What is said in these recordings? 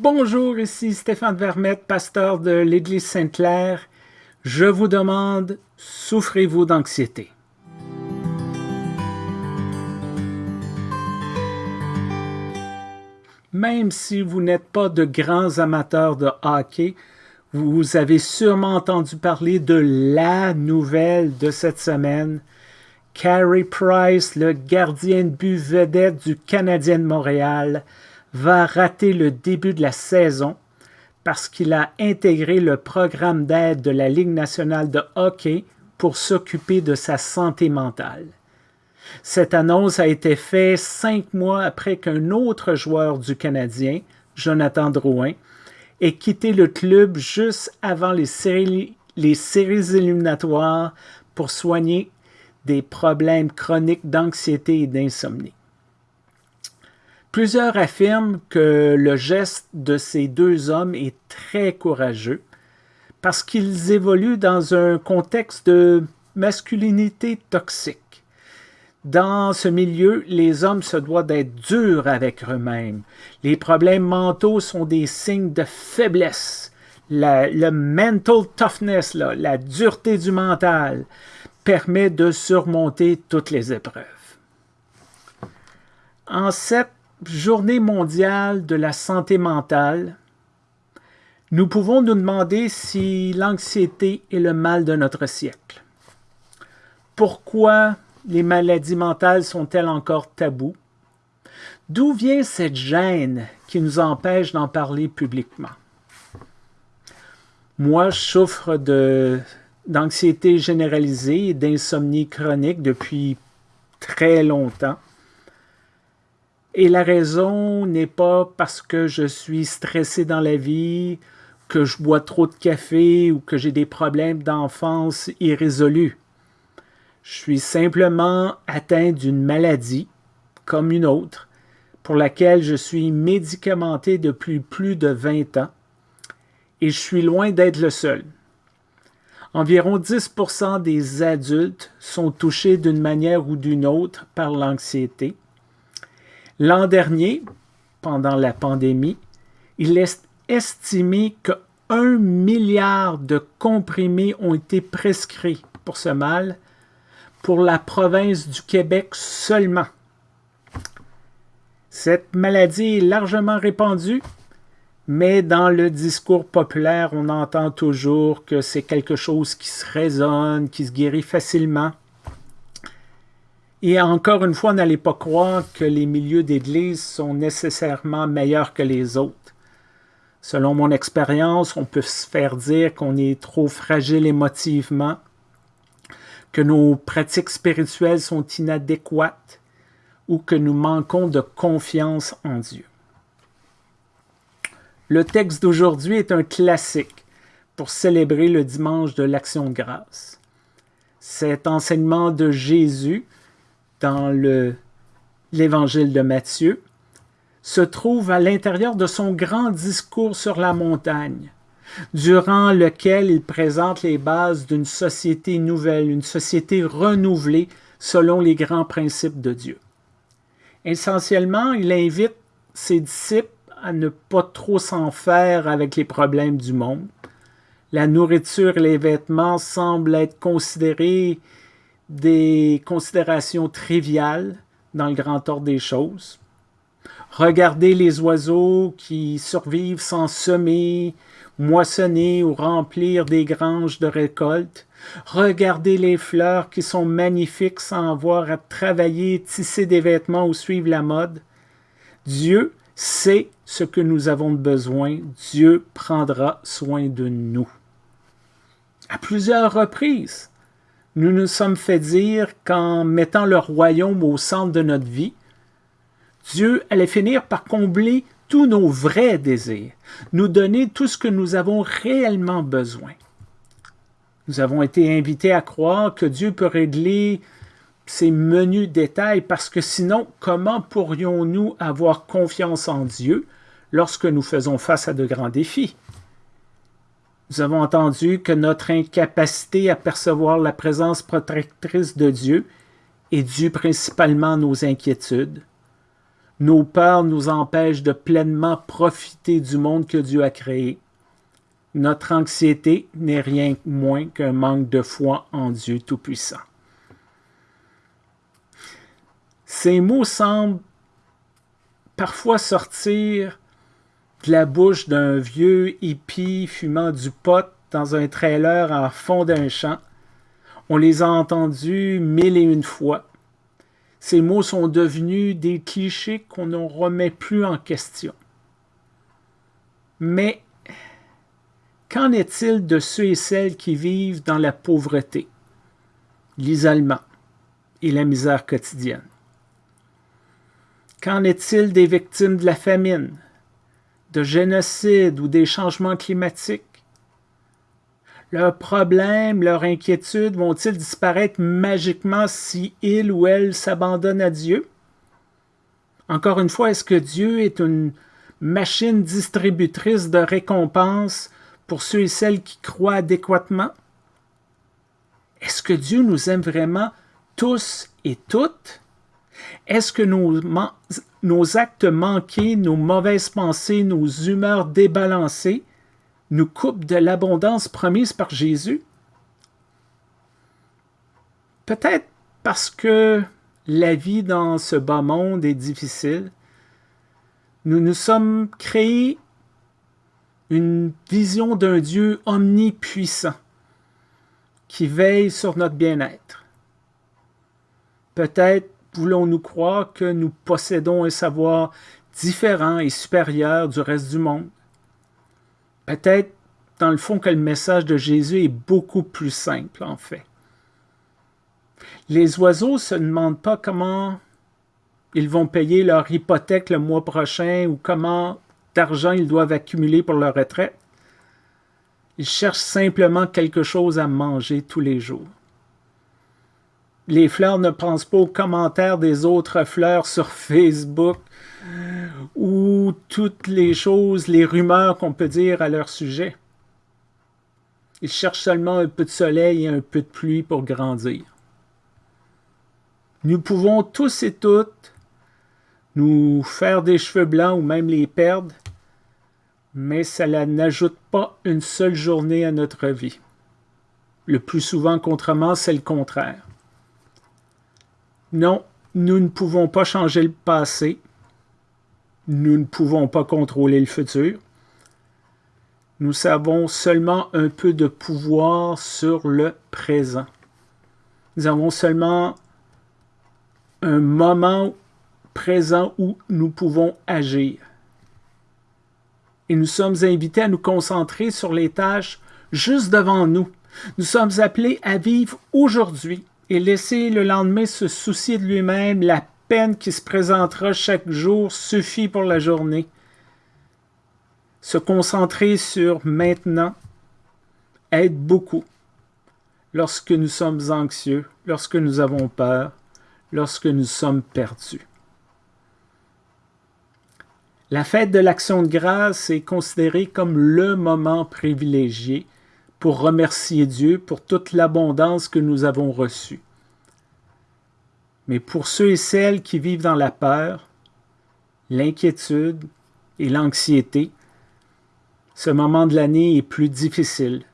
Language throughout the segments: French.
Bonjour, ici Stéphane Vermette, pasteur de l'Église Sainte-Claire. Je vous demande, souffrez-vous d'anxiété? Même si vous n'êtes pas de grands amateurs de hockey, vous avez sûrement entendu parler de la nouvelle de cette semaine. Carey Price, le gardien de but vedette du Canadien de Montréal, va rater le début de la saison parce qu'il a intégré le programme d'aide de la Ligue nationale de hockey pour s'occuper de sa santé mentale. Cette annonce a été faite cinq mois après qu'un autre joueur du Canadien, Jonathan Drouin, ait quitté le club juste avant les séries, éliminatoires pour soigner des problèmes chroniques d'anxiété et d'insomnie. Plusieurs affirment que le geste de ces deux hommes est très courageux parce qu'ils évoluent dans un contexte de masculinité toxique. Dans ce milieu, les hommes se doivent d'être durs avec eux-mêmes. Les problèmes mentaux sont des signes de faiblesse. le mental toughness, la dureté du mental, permet de surmonter toutes les épreuves. En Journée mondiale de la santé mentale, nous pouvons nous demander si l'anxiété est le mal de notre siècle. Pourquoi les maladies mentales sont-elles encore tabous? D'où vient cette gêne qui nous empêche d'en parler publiquement? Moi, je souffre d'anxiété généralisée et d'insomnie chronique depuis très longtemps. Et la raison n'est pas parce que je suis stressé dans la vie, que je bois trop de café ou que j'ai des problèmes d'enfance irrésolus. Je suis simplement atteint d'une maladie, comme une autre, pour laquelle je suis médicamenté depuis plus de 20 ans, et je suis loin d'être le seul. Environ 10% des adultes sont touchés d'une manière ou d'une autre par l'anxiété, L'an dernier, pendant la pandémie, il est estimé que 1 milliard de comprimés ont été prescrits pour ce mal pour la province du Québec seulement. Cette maladie est largement répandue, mais dans le discours populaire, on entend toujours que c'est quelque chose qui se résonne, qui se guérit facilement. Et encore une fois, n'allez pas croire que les milieux d'église sont nécessairement meilleurs que les autres. Selon mon expérience, on peut se faire dire qu'on est trop fragile émotivement, que nos pratiques spirituelles sont inadéquates ou que nous manquons de confiance en Dieu. Le texte d'aujourd'hui est un classique pour célébrer le dimanche de l'Action de grâce. Cet enseignement de Jésus dans l'évangile de Matthieu, se trouve à l'intérieur de son grand discours sur la montagne, durant lequel il présente les bases d'une société nouvelle, une société renouvelée selon les grands principes de Dieu. Essentiellement, il invite ses disciples à ne pas trop s'en faire avec les problèmes du monde. La nourriture et les vêtements semblent être considérés des considérations triviales dans le grand ordre des choses. Regardez les oiseaux qui survivent sans semer, moissonner ou remplir des granges de récolte. Regardez les fleurs qui sont magnifiques sans avoir à travailler, tisser des vêtements ou suivre la mode. Dieu sait ce que nous avons besoin. Dieu prendra soin de nous. À plusieurs reprises, nous nous sommes fait dire qu'en mettant le royaume au centre de notre vie, Dieu allait finir par combler tous nos vrais désirs, nous donner tout ce que nous avons réellement besoin. Nous avons été invités à croire que Dieu peut régler ces menus détails parce que sinon, comment pourrions-nous avoir confiance en Dieu lorsque nous faisons face à de grands défis? Nous avons entendu que notre incapacité à percevoir la présence protectrice de Dieu est due principalement à nos inquiétudes. Nos peurs nous empêchent de pleinement profiter du monde que Dieu a créé. Notre anxiété n'est rien moins qu'un manque de foi en Dieu Tout-Puissant. Ces mots semblent parfois sortir de la bouche d'un vieux hippie fumant du pot dans un trailer en fond d'un champ. On les a entendus mille et une fois. Ces mots sont devenus des clichés qu'on ne remet plus en question. Mais qu'en est-il de ceux et celles qui vivent dans la pauvreté, l'isolement et la misère quotidienne? Qu'en est-il des victimes de la famine, de génocide ou des changements climatiques? Leurs problèmes, leurs inquiétudes vont-ils disparaître magiquement si ils ou elles s'abandonnent à Dieu? Encore une fois, est-ce que Dieu est une machine distributrice de récompenses pour ceux et celles qui croient adéquatement? Est-ce que Dieu nous aime vraiment tous et toutes? Est-ce que nos, actes manqués, nos mauvaises pensées, nos humeurs débalancées nous coupent de l'abondance promise par Jésus? Peut-être parce que la vie dans ce bas monde est difficile. Nous nous sommes créés une vision d'un Dieu omnipuissant qui veille sur notre bien-être. Peut-être voulons-nous croire que nous possédons un savoir différent et supérieur du reste du monde? Peut-être, dans le fond, que le message de Jésus est beaucoup plus simple, en fait. Les oiseaux ne se demandent pas comment ils vont payer leur hypothèque le mois prochain ou comment d'argent ils doivent accumuler pour leur retraite. Ils cherchent simplement quelque chose à manger tous les jours les fleurs ne pensent pas aux commentaires des autres fleurs sur Facebook ou toutes les choses, les rumeurs qu'on peut dire à leur sujet. Ils cherchent seulement un peu de soleil et un peu de pluie pour grandir. Nous pouvons tous et toutes nous faire des cheveux blancs ou même les perdre, mais cela n'ajoute pas une seule journée à notre vie. Le plus souvent, contrairement, c'est le contraire. Non, nous ne pouvons pas changer le passé. Nous ne pouvons pas contrôler le futur. Nous avons seulement un peu de pouvoir sur le présent. Nous avons seulement un moment présent où nous pouvons agir. Et nous sommes invités à nous concentrer sur les tâches juste devant nous. Nous sommes appelés à vivre aujourd'hui et laisser le lendemain se soucier de lui-même, la peine qui se présentera chaque jour suffit pour la journée. Se concentrer sur maintenant aide beaucoup lorsque nous sommes anxieux, lorsque nous avons peur, lorsque nous sommes perdus. La fête de l'action de grâce est considérée comme le moment privilégié pour remercier Dieu pour toute l'abondance que nous avons reçue. Mais pour ceux et celles qui vivent dans la peur, l'inquiétude et l'anxiété, ce moment de l'année est plus difficile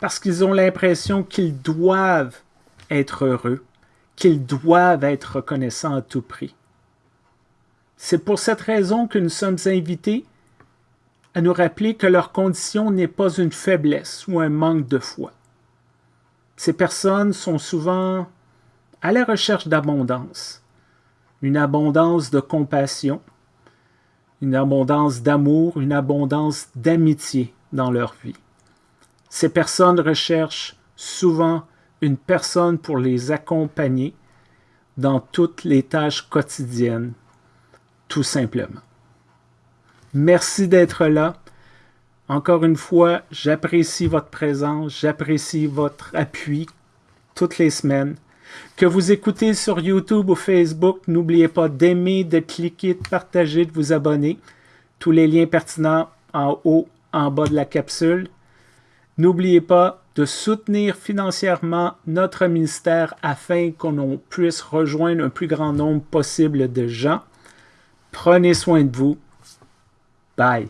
parce qu'ils ont l'impression qu'ils doivent être heureux, qu'ils doivent être reconnaissants à tout prix. C'est pour cette raison que nous sommes invités à nous rappeler que leur condition n'est pas une faiblesse ou un manque de foi. Ces personnes sont souvent à la recherche d'abondance, une abondance de compassion, une abondance d'amour, une abondance d'amitié dans leur vie. Ces personnes recherchent souvent une personne pour les accompagner dans toutes les tâches quotidiennes, tout simplement. Merci d'être là. Encore une fois, j'apprécie votre présence, j'apprécie votre appui toutes les semaines. Que vous écoutez sur YouTube ou Facebook, n'oubliez pas d'aimer, de cliquer, de partager, de vous abonner. Tous les liens pertinents en haut, en bas de la capsule. N'oubliez pas de soutenir financièrement notre ministère afin qu'on puisse rejoindre un plus grand nombre possible de gens Prenez soin de vous. Bye.